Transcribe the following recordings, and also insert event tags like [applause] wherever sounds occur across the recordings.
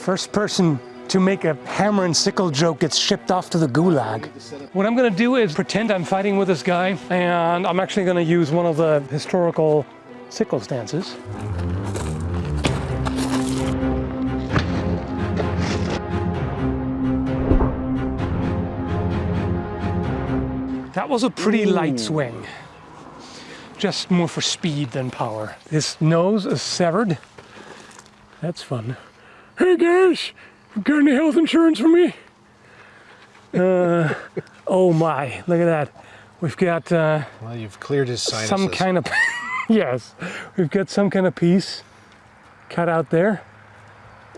First person to make a hammer and sickle joke gets shipped off to the gulag. What I'm gonna do is pretend I'm fighting with this guy and I'm actually gonna use one of the historical sickle stances. That was a pretty light swing. Just more for speed than power. His nose is severed. That's fun. Hey guys, got any health insurance for me? Uh, oh my, look at that. We've got uh, Well, you've cleared his sinuses. some kind of, [laughs] yes, we've got some kind of piece cut out there.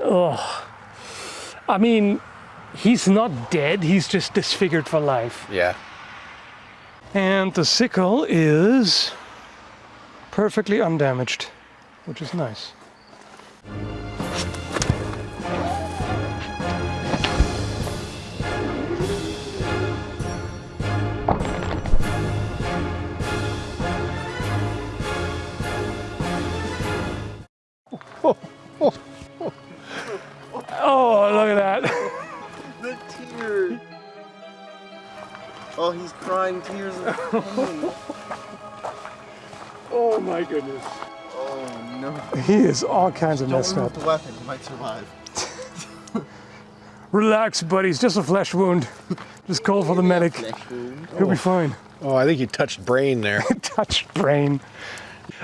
Oh, I mean, he's not dead, he's just disfigured for life. Yeah. And the sickle is perfectly undamaged, which is nice. Tear. Oh, he's crying tears of pain. [laughs] Oh my goodness. oh no. He is all kinds of Don't messed up. the weapon. He might survive. [laughs] Relax, buddy. It's just a flesh wound. Just call for the medic. He'll be oh. fine. Oh, I think you touched brain there. [laughs] touched brain.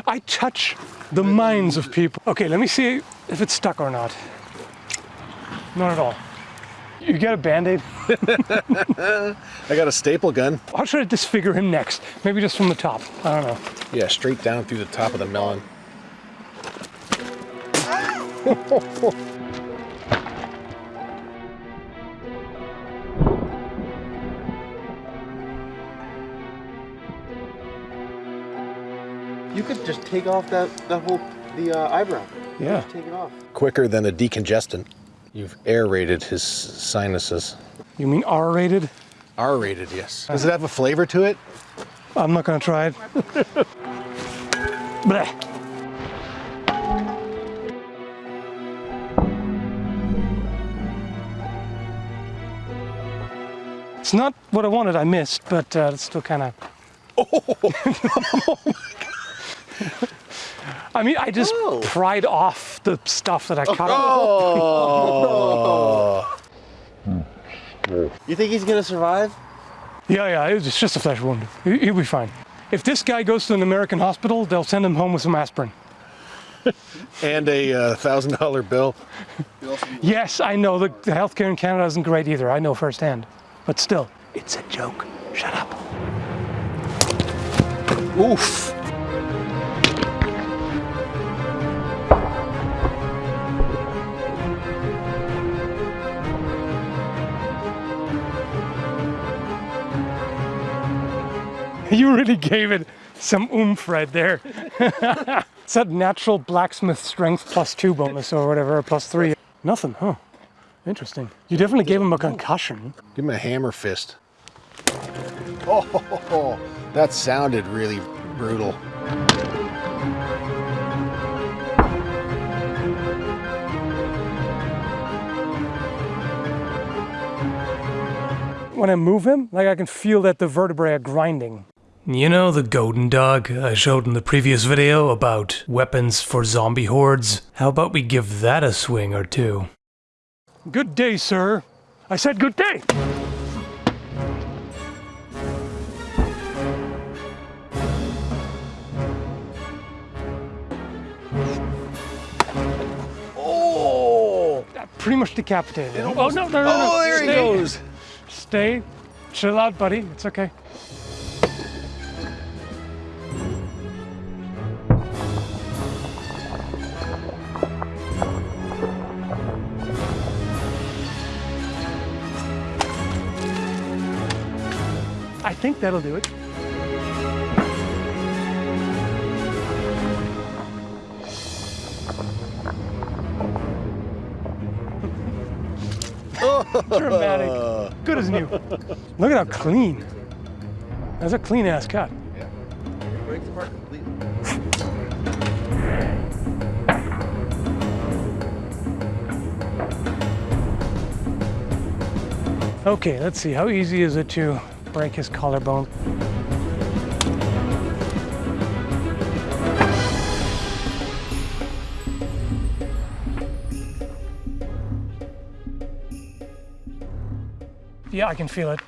I touch the minds of people. Okay, let me see if it's stuck or not. Not at all. You get a band-aid? [laughs] I got a staple gun. How should I disfigure him next? Maybe just from the top. I don't know. Yeah, straight down through the top of the melon. [laughs] You could just take off that that whole the uh, eyebrow. Yeah. Just take it off. Quicker than a decongestant. You've aerated his sinuses. You mean R-rated? R-rated, yes. Does it have a flavor to it? I'm not gonna try it. [laughs] Bleh. It's not what I wanted, I missed, but uh, it's still kind of. [laughs] [laughs] I mean, I just Oh. pried off the stuff that I cut off. Oh. You think he's gonna survive? Yeah, yeah, it's just a flesh wound. He- He'll be fine. If this guy goes to an American hospital, they'll send him home with some aspirin. [laughs] and a uh, thousand dollar bill. [laughs] Yes, I know the, the healthcare in Canada isn't great either. I know firsthand. But still, it's a joke. Shut up. Oof. [laughs] You really gave it some oomph right there. [laughs] it's that natural blacksmith strength plus two bonus or whatever, or plus three. Nothing, huh? Interesting. You definitely gave him a concussion. Give him a hammer fist. Oh, that sounded really brutal. When I move him, like I can feel that the vertebrae are grinding. You know the golden dog I showed in the previous video about weapons for zombie hordes? How about we give that a swing or two? Good day, sir. I said good day. Oh, That pretty much decapitated him. Oh, no, no, no, no. oh there he goes. Stay. Chill out, buddy. It's okay. Think that'll do it. Dramatic. Good as new. Look at how clean. That's a clean ass cut. Breaks apart completely. Okay, let's see. How easy is it to break his collarbone? Yeah, I can feel it.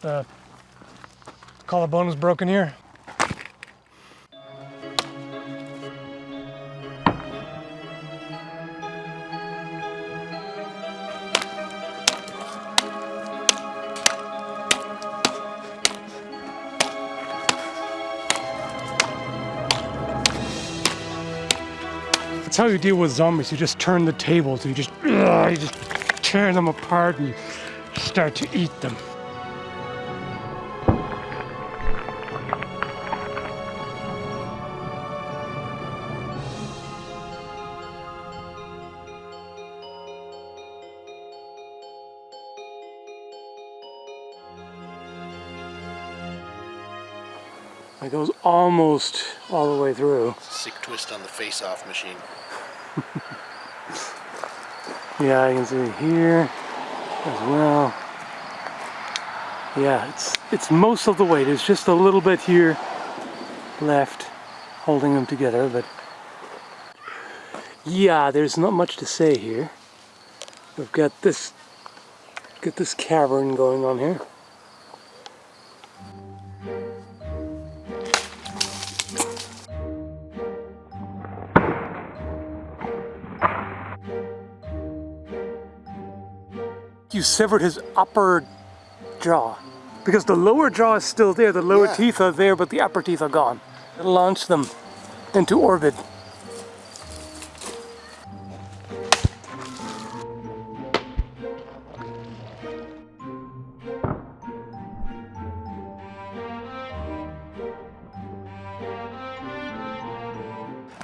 The collarbone is broken here. That's how you deal with zombies. You just turn the tables. You just, [clears throat] you just tear them apart and start to eat them. It goes almost all the way through. Sick twist on the face-off machine. Yeah, I can see here as well. Yeah, it's it's most of the way. There's just a little bit here left holding them together, but yeah, there's not much to say here. We've got this got this cavern going on here. You severed his upper jaw. Because the lower jaw is still there, the lower Yeah. teeth are there, but the upper teeth are gone. Launch them into orbit.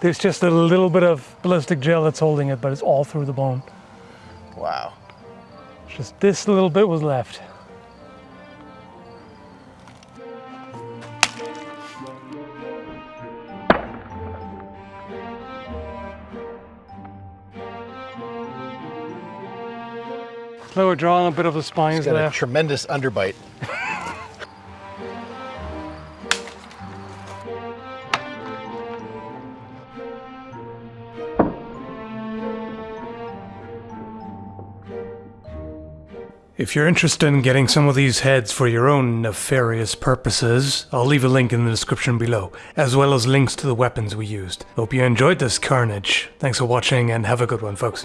There's just a little bit of ballistic gel that's holding it, but it's all through the bone. Wow. Just this little bit was left. Lower jaw and a bit of the spine is Got a tremendous underbite. [laughs] If you're interested in getting some of these heads for your own nefarious purposes, I'll leave a link in the description below, as well as links to the weapons we used. Hope you enjoyed this carnage. Thanks for watching and have a good one, folks.